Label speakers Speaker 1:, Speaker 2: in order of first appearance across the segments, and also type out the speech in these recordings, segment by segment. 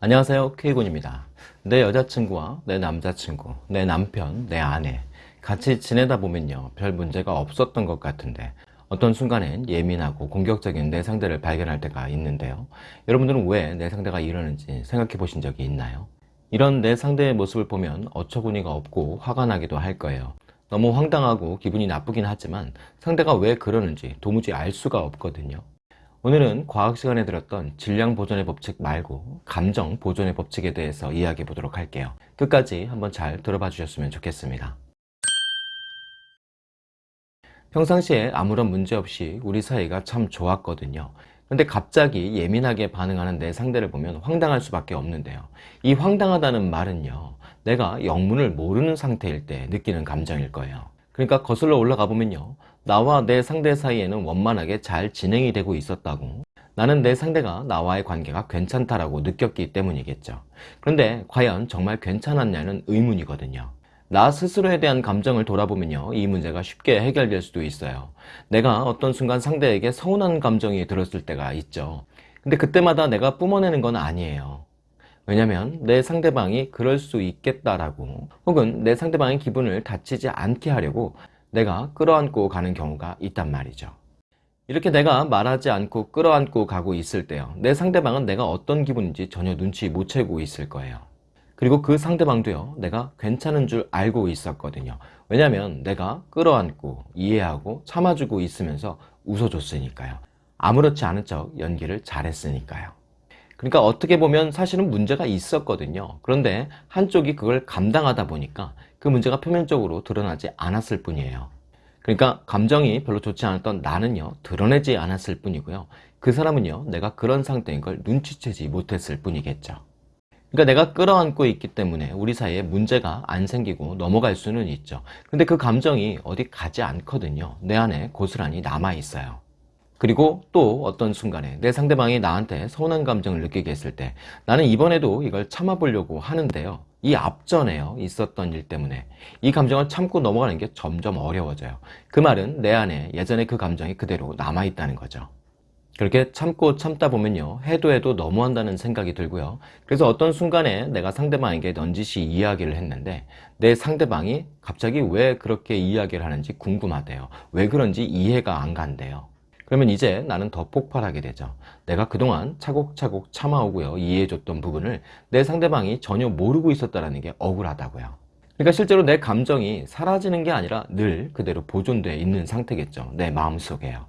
Speaker 1: 안녕하세요. K군입니다. 내 여자친구와 내 남자친구, 내 남편, 내 아내 같이 지내다 보면요 별 문제가 없었던 것 같은데 어떤 순간엔 예민하고 공격적인 내 상대를 발견할 때가 있는데요. 여러분들은 왜 내 상대가 이러는지 생각해 보신 적이 있나요? 이런 내 상대의 모습을 보면 어처구니가 없고 화가 나기도 할 거예요. 너무 황당하고 기분이 나쁘긴 하지만 상대가 왜 그러는지 도무지 알 수가 없거든요 오늘은 과학 시간에 들었던 질량 보존의 법칙 말고 감정 보존의 법칙에 대해서 이야기해 보도록 할게요. 끝까지 한번 잘 들어봐 주셨으면 좋겠습니다. 평상시에 아무런 문제 없이 우리 사이가 참 좋았거든요. 근데 갑자기 예민하게 반응하는 내 상대를 보면 황당할 수밖에 없는데요. 이 황당하다는 말은요. 내가 영문을 모르는 상태일 때 느끼는 감정일 거예요. 그러니까 거슬러 올라가 보면요. 나와 내 상대 사이에는 원만하게 잘 진행이 되고 있었다고. 나는 내 상대가 나와의 관계가 괜찮다라고 느꼈기 때문이겠죠. 그런데 과연 정말 괜찮았냐는 의문이거든요. 나 스스로에 대한 감정을 돌아보면요. 이 문제가 쉽게 해결될 수도 있어요. 내가 어떤 순간 상대에게 서운한 감정이 들었을 때가 있죠. 근데 그때마다 내가 뿜어내는 건 아니에요 왜냐면 내 상대방이 그럴 수 있겠다라고. 혹은 내 상대방의 기분을 다치지 않게 하려고 내가 끌어안고 가는 경우가 있단 말이죠. 이렇게 내가 말하지 않고 끌어안고 가고 있을 때요. 내 상대방은 내가 어떤 기분인지 전혀 눈치 못 채고 있을 거예요. 그리고 그 상대방도요 내가 괜찮은 줄 알고 있었거든요. 왜냐면 내가 끌어안고 이해하고 참아주고 있으면서 웃어줬으니까요. 아무렇지 않은 척 연기를 잘했으니까요 그러니까 어떻게 보면 사실은 문제가 있었거든요. 그런데 한쪽이 그걸 감당하다 보니까 그 문제가 표면적으로 드러나지 않았을 뿐이에요. 그러니까 감정이 별로 좋지 않았던 나는요 드러내지 않았을 뿐이고요. 그 사람은요 내가 그런 상태인 걸 눈치채지 못했을 뿐이겠죠. 그러니까 내가 끌어안고 있기 때문에 우리 사이에 문제가 안 생기고 넘어갈 수는 있죠. 근데 그 감정이 어디 가지 않거든요. 내 안에 고스란히 남아 있어요 그리고 또 어떤 순간에 내 상대방이 나한테 서운한 감정을 느끼게 했을 때 나는 이번에도 이걸 참아보려고 하는데요. 이 앞전에요. 있었던 일 때문에. 이 감정을 참고 넘어가는 게 점점 어려워져요. 그 말은 내 안에 예전에 그 감정이 그대로 남아있다는 거죠. 그렇게 참고 참다 보면요. 해도 해도 너무한다는 생각이 들고요. 그래서 어떤 순간에 내가 상대방에게 넌지시 이야기를 했는데 내 상대방이 갑자기 왜 그렇게 이야기를 하는지 궁금하대요. 왜 그런지 이해가 안 간대요 그러면 이제 나는 더 폭발하게 되죠. 내가 그동안 차곡차곡 참아오고요 이해해줬던 부분을 내 상대방이 전혀 모르고 있었다는 게 억울하다고요. 그러니까 실제로 내 감정이 사라지는 게 아니라 늘 그대로 보존되어 있는 상태겠죠. 내 마음속에요.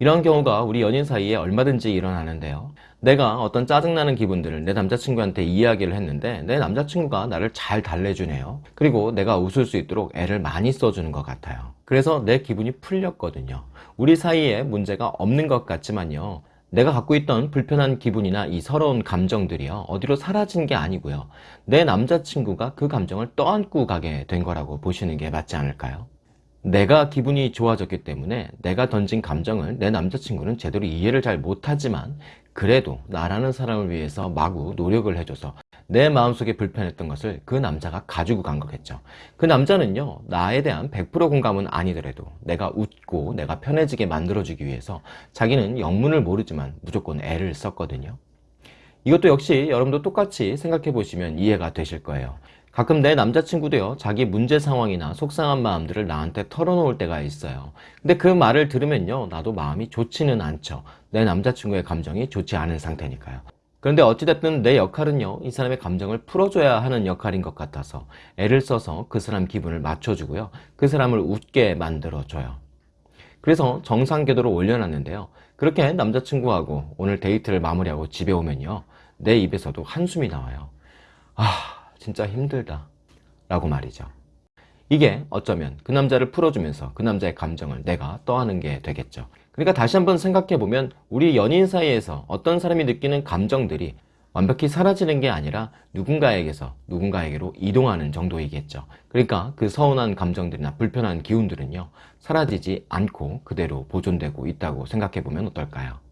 Speaker 1: 이런 경우가 우리 연인 사이에 얼마든지 일어나는데요. 내가 어떤 짜증나는 기분들을 내 남자친구한테 이야기를 했는데 내 남자친구가 나를 잘 달래주네요. 그리고 내가 웃을 수 있도록 애를 많이 써주는 것 같아요 그래서 내 기분이 풀렸거든요. 우리 사이에 문제가 없는 것 같지만요. 내가 갖고 있던 불편한 기분이나 이 서러운 감정들이요 어디로 사라진 게 아니고요. 내 남자친구가 그 감정을 떠안고 가게 된 거라고 보시는 게 맞지 않을까요? 내가 기분이 좋아졌기 때문에 내가 던진 감정을 내 남자친구는 제대로 이해를 잘 못하지만 그래도 나라는 사람을 위해서 마구 노력을 해줘서 내 마음속에 불편했던 것을 그 남자가 가지고 간 거겠죠. 그 남자는요 나에 대한 100% 공감은 아니더라도 내가 웃고 내가 편해지게 만들어주기 위해서 자기는 영문을 모르지만 무조건 애를 썼거든요. 이것도 역시 여러분도 똑같이 생각해 보시면 이해가 되실 거예요. 가끔 내 남자친구도요 자기 문제 상황이나 속상한 마음들을 나한테 털어놓을 때가 있어요. 근데 그 말을 들으면요 나도 마음이 좋지는 않죠. 내 남자친구의 감정이 좋지 않은 상태니까요 그런데 어찌됐든 내 역할은요 이 사람의 감정을 풀어줘야 하는 역할인 것 같아서 애를 써서 그 사람 기분을 맞춰주고요. 그 사람을 웃게 만들어줘요. 그래서 정상 궤도로 올려놨는데요. 그렇게 남자친구하고 오늘 데이트를 마무리하고 집에 오면요 내 입에서도 한숨이 나와요. 아 진짜 힘들다 라고 말이죠 이게 어쩌면 그 남자를 풀어주면서 그 남자의 감정을 내가 떠하는 게 되겠죠. 그러니까 다시 한번 생각해 보면 우리 연인 사이에서 어떤 사람이 느끼는 감정들이 완벽히 사라지는 게 아니라 누군가에게서 누군가에게로 이동하는 정도이겠죠. 그러니까 그 서운한 감정들이나 불편한 기운들은요 사라지지 않고 그대로 보존되고 있다고 생각해 보면 어떨까요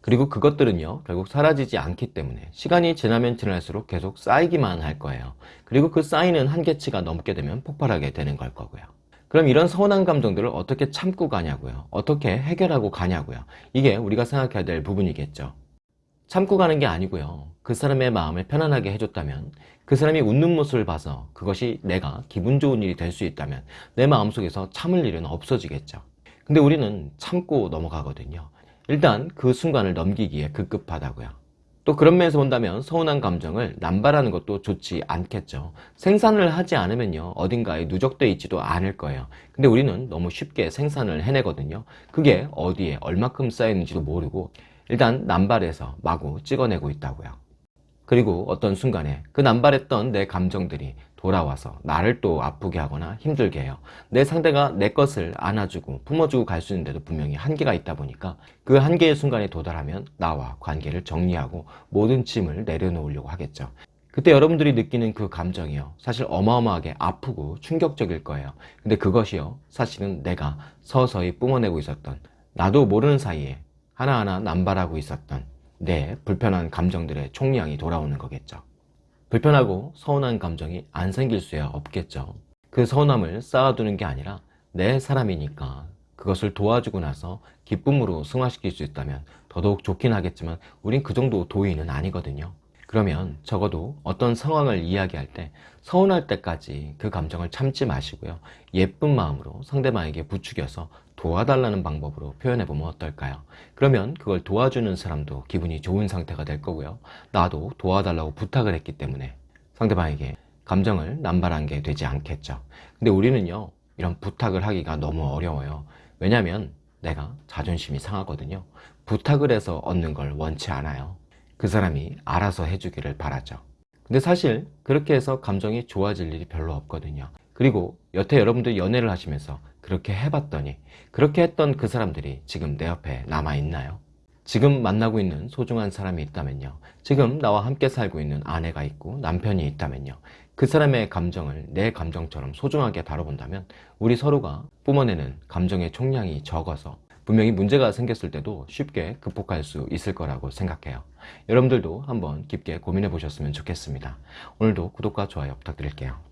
Speaker 1: 그리고 그것들은요 결국 사라지지 않기 때문에 시간이 지나면 지날수록 계속 쌓이기만 할 거예요 그리고 그 쌓이는 한계치가 넘게 되면 폭발하게 되는 걸 거고요 그럼 이런 서운한 감정들을 어떻게 참고 가냐고요 어떻게 해결하고 가냐고요 이게 우리가 생각해야 될 부분이겠죠 참고 가는 게 아니고요. 그 사람의 마음을 편안하게 해줬다면 그 사람이 웃는 모습을 봐서 그것이 내가 기분 좋은 일이 될 수 있다면 내 마음속에서 참을 일은 없어지겠죠. 근데 우리는 참고 넘어가거든요. 일단 그 순간을 넘기기에 급급하다고요. 또 그런 면에서 본다면 서운한 감정을 남발하는 것도 좋지 않겠죠. 생산을 하지 않으면요. 어딘가에 누적돼 있지도 않을 거예요. 근데 우리는 너무 쉽게 생산을 해내거든요. 그게 어디에 얼마큼 쌓였는지도 모르고 일단 남발해서 마구 찍어내고 있다고요. 그리고 어떤 순간에 그 남발했던 내 감정들이 돌아와서 나를 또 아프게 하거나 힘들게 해요. 내 상대가 내 것을 안아주고 품어주고 갈 수 있는데도 분명히 한계가 있다 보니까 그 한계의 순간에 도달하면 나와 관계를 정리하고 모든 짐을 내려놓으려고 하겠죠. 그때 여러분들이 느끼는 그 감정이요. 사실 어마어마하게 아프고 충격적일 거예요. 근데 그것이요. 사실은 내가 서서히 뿜어내고 있었던 나도 모르는 사이에 하나하나 남발하고 있었던 내 불편한 감정들의 총량이 돌아오는 거겠죠. 불편하고 서운한 감정이 안 생길 수야 없겠죠. 그 서운함을 쌓아두는 게 아니라 내 사람이니까 그것을 도와주고 나서 기쁨으로 승화시킬 수 있다면 더더욱 좋긴 하겠지만 우린 그 정도 도의는 아니거든요. 그러면 적어도 어떤 상황을 이야기할 때 서운할 때까지 그 감정을 참지 마시고요. 예쁜 마음으로 상대방에게 부추겨서 도와달라는 방법으로 표현해 보면 어떨까요? 그러면 그걸 도와주는 사람도 기분이 좋은 상태가 될 거고요. 나도 도와달라고 부탁을 했기 때문에 상대방에게 감정을 남발한 게 되지 않겠죠. 근데 우리는요, 이런 부탁을 하기가 너무 어려워요. 왜냐면 내가 자존심이 상하거든요. 부탁을 해서 얻는 걸 원치 않아요. 그 사람이 알아서 해주기를 바라죠. 근데 사실 그렇게 해서 감정이 좋아질 일이 별로 없거든요. 그리고 여태 여러분들 연애를 하시면서 그렇게 해봤더니 그렇게 했던 그 사람들이 지금 내 옆에 남아있나요? 지금 만나고 있는 소중한 사람이 있다면요. 지금 나와 함께 살고 있는 아내가 있고 남편이 있다면요. 그 사람의 감정을 내 감정처럼 소중하게 다뤄본다면 우리 서로가 뿜어내는 감정의 총량이 적어서 분명히 문제가 생겼을 때도 쉽게 극복할 수 있을 거라고 생각해요. 여러분들도 한번 깊게 고민해 보셨으면 좋겠습니다. 오늘도 구독과 좋아요 부탁드릴게요.